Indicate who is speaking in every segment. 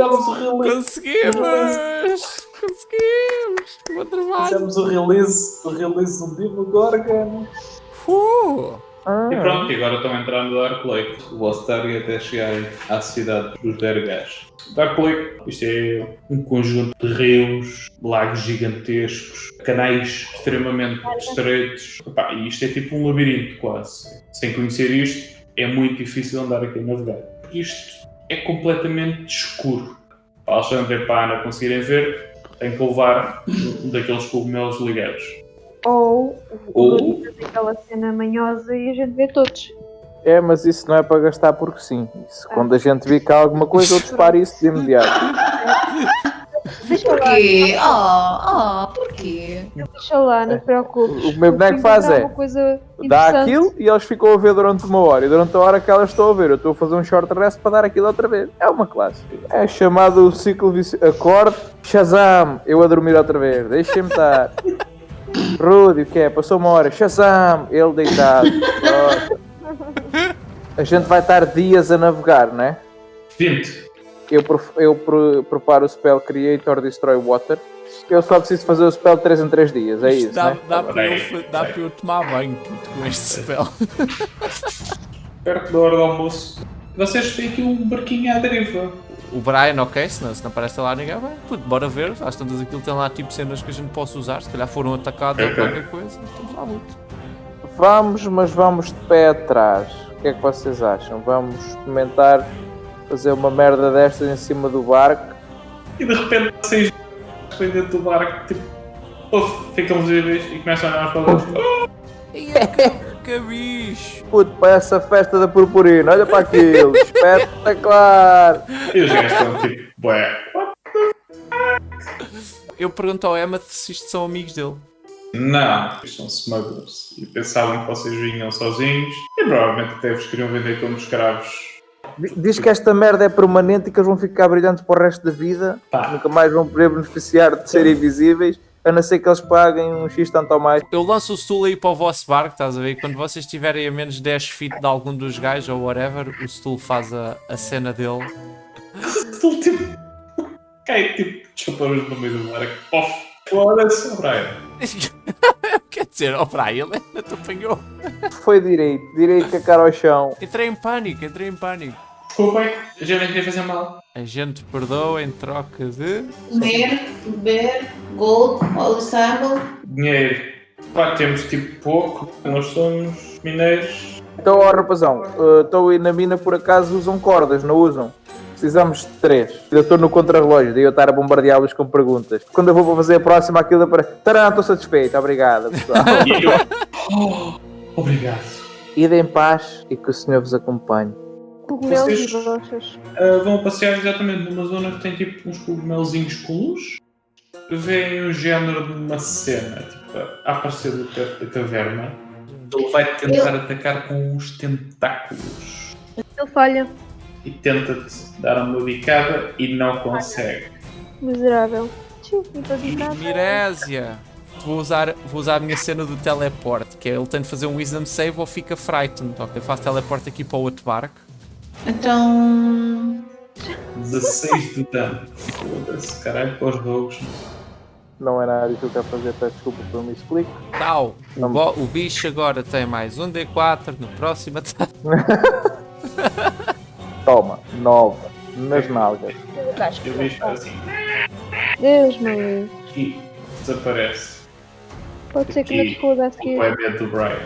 Speaker 1: Fizemos o release.
Speaker 2: Conseguimos! Conseguimos! Bom trabalho!
Speaker 1: Fizemos o release, o release do Demogorgon.
Speaker 2: Uh!
Speaker 1: E pronto, agora estão a entrar no Dark Lake. O vosso target é chegarem à cidade dos Dergás. Dark Lake, isto é um conjunto de rios, lagos gigantescos, canais extremamente estreitos. Epá, e isto é tipo um labirinto quase. Sem conhecer isto, é muito difícil andar aqui a navegar. Isto é completamente escuro. Para Alexandre e para a Ana conseguirem ver, tem que levar um daqueles cogumelos ligados.
Speaker 3: Ou
Speaker 1: Ou-
Speaker 3: aquela cena manhosa e a gente vê todos.
Speaker 4: É, mas isso não é para gastar porque sim. Isso, quando a gente vê que há alguma coisa, eu disparo isso de imediato.
Speaker 5: Porquê? Oh, oh, porquê?
Speaker 3: Deixa lá, não te preocupes.
Speaker 4: O que o meu boneco faz é, Dá aquilo e eles ficam a ver durante uma hora. E durante a hora que elas estão a ver, eu estou a fazer um short rest para dar aquilo outra vez. É uma classe. É chamado ciclo vicioso. Acorde, Shazam, eu a dormir outra vez. Deixem-me estar. Rudy, o que é? Passou uma hora. Shazam, ele deitado. A gente vai estar dias a navegar, não é?
Speaker 1: 20.
Speaker 4: Eu, eu pre- preparo o spell Creator Destroy Water. Eu só preciso fazer o spell 3 em 3 dias, é
Speaker 2: Isto
Speaker 4: isso,
Speaker 2: dá,
Speaker 4: né?
Speaker 2: dá, para eu, dá para eu tomar banho puto, com este spell.
Speaker 1: Perto da hora do almoço, vocês têm aqui um barquinho à deriva.
Speaker 2: O Brian, ok, se não, se não aparece lá ninguém, bem, puto, bora ver. Às tantas aquilo tem lá tipo cenas que a gente possa usar. Se calhar foram atacados ou
Speaker 1: Ok.
Speaker 2: qualquer coisa. Estamos lá muito.
Speaker 4: Vamos, mas vamos de pé atrás. O que é que vocês acham? Vamos experimentar fazer uma merda destas em cima do barco?
Speaker 1: E de repente vocês vêm dentro do barco, tipo, uf, ficam visíveis e começam a olhar para.
Speaker 2: E é que, bicho!
Speaker 4: Puto, para essa festa da purpurina, olha para aquilo, espetacular!
Speaker 1: E os gajos estão tipo, bué.
Speaker 2: Eu pergunto ao Emma se isto são amigos dele.
Speaker 1: Não, eles são smugglers. E pensavam que vocês vinham sozinhos e provavelmente até vos queriam vender como escravos.
Speaker 4: Diz que esta merda é permanente e que eles vão ficar brilhantes para o resto da vida,
Speaker 1: Pá.
Speaker 4: nunca mais vão poder beneficiar de serem invisíveis, a não ser que eles paguem um X tanto ou mais.
Speaker 2: Eu lanço o Stool aí para o vosso barco, estás a ver? Quando vocês estiverem a menos 10 feet de algum dos gajos ou whatever, o Stool faz a, a cena dele.
Speaker 1: Estou tipo. cai tipo chapéus no meio do barco. Off. Foda-se, Brian.
Speaker 2: Quer dizer, ó Brian, ele ainda te apanhou.
Speaker 4: Foi direito, direito com a cara ao chão.
Speaker 2: Entrei em pânico, entrei em pânico.
Speaker 1: Desculpem, a gente não queria fazer mal.
Speaker 2: A gente perdoa em troca de.
Speaker 5: Comer, beber, gold, all sable.
Speaker 1: Dinheiro. Pá, temos tipo pouco. Nós somos mineiros.
Speaker 4: Então, ó rapazão, estou aí na mina por acaso usam cordas, não usam? Precisamos de três. Eu estou no contrarrelógio, daí eu estar a bombardeá-los com perguntas. Quando eu vou para fazer a próxima, aquilo para. Tarã, estou satisfeito, obrigado pessoal.
Speaker 1: Oh, obrigado.
Speaker 4: Ide em paz e que o Senhor vos acompanhe.
Speaker 3: Cogumelos
Speaker 1: Vocês-
Speaker 3: e rochas.
Speaker 1: Ah, vão passear exatamente numa zona que tem tipo uns cogumelzinhos com luz. Vêem o género de uma cena tipo, a aparecer do teto da caverna. Ele vai tentar atacar com os tentáculos.
Speaker 3: Ele falha.
Speaker 1: E tenta-te dar uma bicada e não consegue.
Speaker 3: Miserável.
Speaker 2: Mirésia! Vou usar, vou usar a minha cena do teleporte, que é ele tem de fazer um wisdom save ou fica frightened. Ok, eu faço teleporte aqui para o outro barco.
Speaker 5: Então.
Speaker 1: 16 de dano. Foda-se, caralho, para os rogues.
Speaker 4: Não é nada disso que eu quero fazer, peço desculpa por me explico.
Speaker 2: Tal! O, bo- o bicho agora tem mais um D4 no próximo ataque.
Speaker 4: Toma, nove, nas nalgas.
Speaker 1: Eu deixo assim
Speaker 3: Deus meu livre.
Speaker 1: e desaparece.
Speaker 3: Pode ser que não te foda a
Speaker 1: O
Speaker 3: seguir.
Speaker 1: poema do Brian.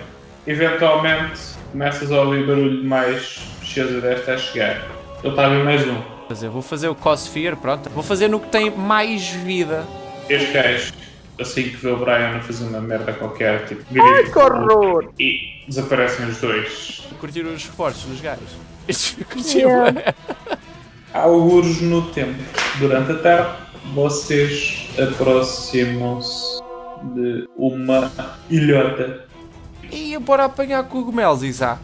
Speaker 1: Eventualmente começas a ouvir barulho mais cheza desta a chegar. Ele está a ver mais um.
Speaker 2: Fazer, vou fazer o Cossphere, pronto. Vou fazer no que tem mais vida.
Speaker 1: Este gajo, assim que vê o Brian a fazer uma merda qualquer, tipo,
Speaker 4: Ai, que horror!
Speaker 1: e desaparecem os dois.
Speaker 2: Curtir os reforços dos gajos. Curtiu,
Speaker 3: Yeah.
Speaker 2: é?
Speaker 1: Alguns no tempo, durante a tarde, vocês aproximam-se de uma ilhota.
Speaker 2: E bora apanhar cogumelos, Isaac.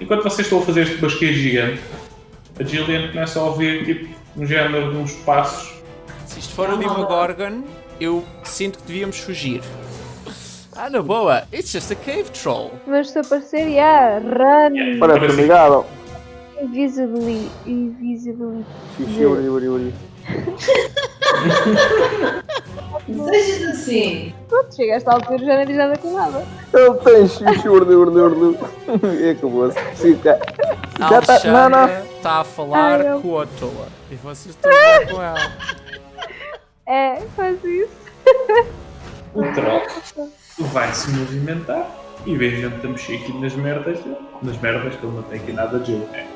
Speaker 1: Enquanto vocês estão a fazer este basqueiro gigante, a Gillian começa a ouvir tipo um género de uns passos.
Speaker 2: Se isto for o Demogorgon, eu sinto que devíamos fugir. Ah, na boa, it's just a cave troll.
Speaker 3: Mas se aparecer, yeah, run.
Speaker 4: Parece amigável.
Speaker 3: Invisibly. Invisibly.
Speaker 4: Xixi, uri, uri, uri.
Speaker 5: Desejas assim.
Speaker 3: Pronto, chega a esta altura já não diz nada com nada.
Speaker 4: Ele tem xixi, uri, uri, uri. E acabou-se. Fica. Já tá- não, não.
Speaker 2: Está a falar
Speaker 3: Ai,
Speaker 2: com a toa. E vocês estão a falar com ela.
Speaker 3: É, faz isso.
Speaker 1: O troll vai se movimentar e vê gente a mexer aqui nas merdas dele. Nas merdas que ele não tem aqui nada de jogo. É.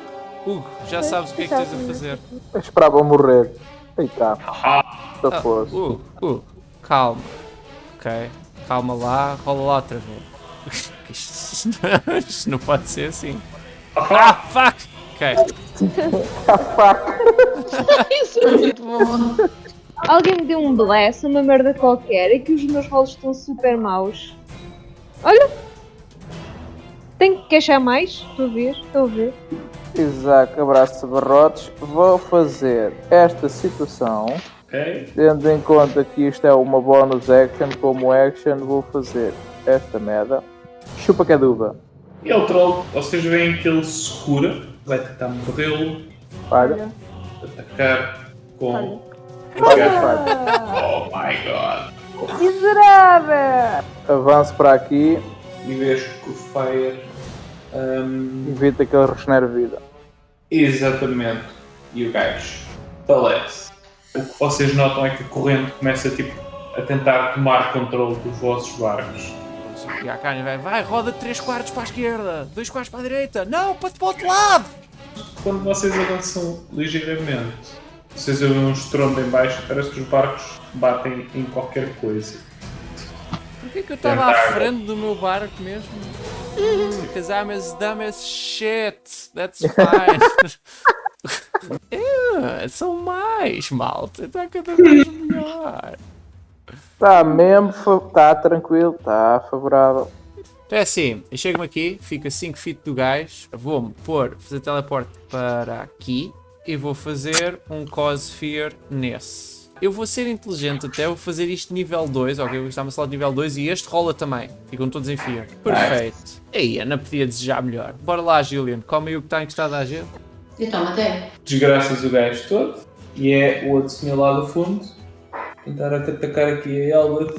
Speaker 2: Hugo, já sabes o que é que tens a fazer.
Speaker 4: Eu esperava morrer. Eita,
Speaker 1: Haha,
Speaker 4: se
Speaker 2: Ah,
Speaker 4: fosse.
Speaker 2: Hugo, Hugo, calma. Ok, calma lá, rola lá outra vez. Isto, não pode ser assim. Ah, fuck! Ok,
Speaker 5: Isso é muito bom.
Speaker 3: Alguém me deu um bless, uma merda qualquer, e que os meus rolos estão super maus. Olha! Tenho que queixar mais? Estou a ver, estou a ver.
Speaker 4: Isaac, abraço barrotes. Vou fazer esta situação.
Speaker 1: Ok.
Speaker 4: Tendo em conta que isto é uma bonus action, como action, vou fazer esta merda. Chupa que é duva.
Speaker 1: E é o troll, vocês veem que ele se cura, vai tentar mordê-lo,
Speaker 4: Olha,
Speaker 1: atacar com.
Speaker 3: Olha.
Speaker 1: Oh my god!
Speaker 3: Miserável!
Speaker 4: avanço para aqui
Speaker 1: E vês que o Fire. hum,
Speaker 4: evita que ele regenere vida.
Speaker 1: exatamente. E o gajo falece. O que vocês notam é que a corrente começa tipo, a tentar tomar controle dos vossos barcos.
Speaker 2: e a carne vai, vai, roda 3 quartos para a esquerda, 2 quartos para a direita, não, para para o outro lado!
Speaker 1: Quando vocês avançam ligeiramente, vocês ouvem um estrondo em baixo, parece que os barcos batem em qualquer coisa.
Speaker 2: Porquê que eu estava à frente do meu barco mesmo? Because I'm as dumb as shit. That's fine. yeah, são mais, malta. Está cada vez melhor.
Speaker 4: Está mesmo, está tranquilo, está favorável.
Speaker 2: Então é assim, eu chego-me aqui, fico a 5 feet do gajo, vou-me pôr, fazer teleporte para aqui e vou fazer um cause fear nesse. Eu vou ser inteligente até, vou fazer isto nível 2, ok? Vou estar uma sala de nível 2 e este rola também. Ficam todos em fear. Perfeito. Aí, Ana podia desejar melhor. Bora lá, Julian, come aí o que está encostado à gente.
Speaker 5: E toma até.
Speaker 1: Desgraças o gajo todo, e é o outro senhor lá do fundo tentar atacar aqui a Elbert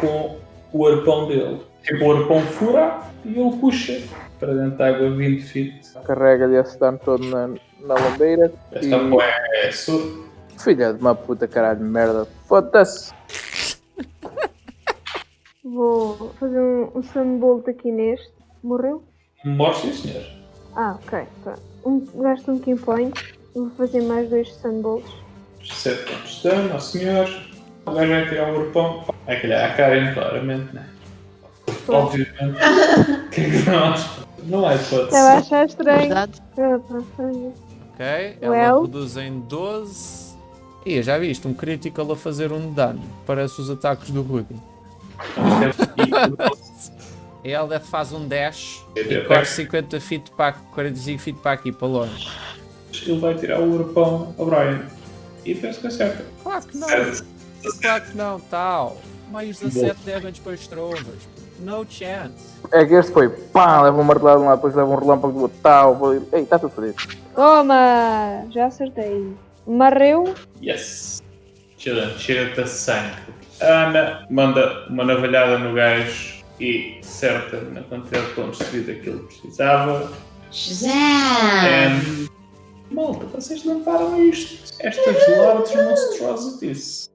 Speaker 1: com o arpão dele. Tipo, o arpão fura e ele puxa para dentro da água 20 feet.
Speaker 4: Carrega-lhe esse dano todo na, na lambeira.
Speaker 1: Esta
Speaker 4: E-
Speaker 1: é surdo.
Speaker 4: Filha de uma puta caralho de merda. Foda-se.
Speaker 3: Vou fazer um, um sunbolt aqui neste. Morreu?
Speaker 1: Morre sim, senhor.
Speaker 3: Ah, ok. Pronto. Um, gasto um key point. Vou fazer mais dois sunbolts.
Speaker 1: 7 pontos de dano ao senhor. O gajo vai tirar o arpão. É que lhe a Karen, claramente, né? Obviamente. O que é que nós? Não há hipótese.
Speaker 3: Estava a achar estranho.
Speaker 2: Ok, ela
Speaker 3: Well.
Speaker 2: reduz em 12. E já viste, um critical a fazer um dano. Parece os ataques do Rudy. E ela faz um dash e corre 50 feet para 45 feet para aqui, para longe.
Speaker 1: Ele vai tirar o arpão ao Brian. E penso que acerta.
Speaker 2: Claro que não,
Speaker 1: Certo.
Speaker 2: claro que não, tal. Mais 17 damage para as trovas. No chance.
Speaker 4: É que este foi pá, leva um martelado de um lado, depois leva um relâmpago do outro, tal. vou- Ei, está tudo fodido.
Speaker 3: Toma! Já acertei. Marreu.
Speaker 1: Yes. Cheira- Cheira-te a sangue. A Ana manda uma navalhada no gajo e certa na quantidade de pontos de vida que ele precisava. And... Malta, vocês não param isto. Estas large monstrosities.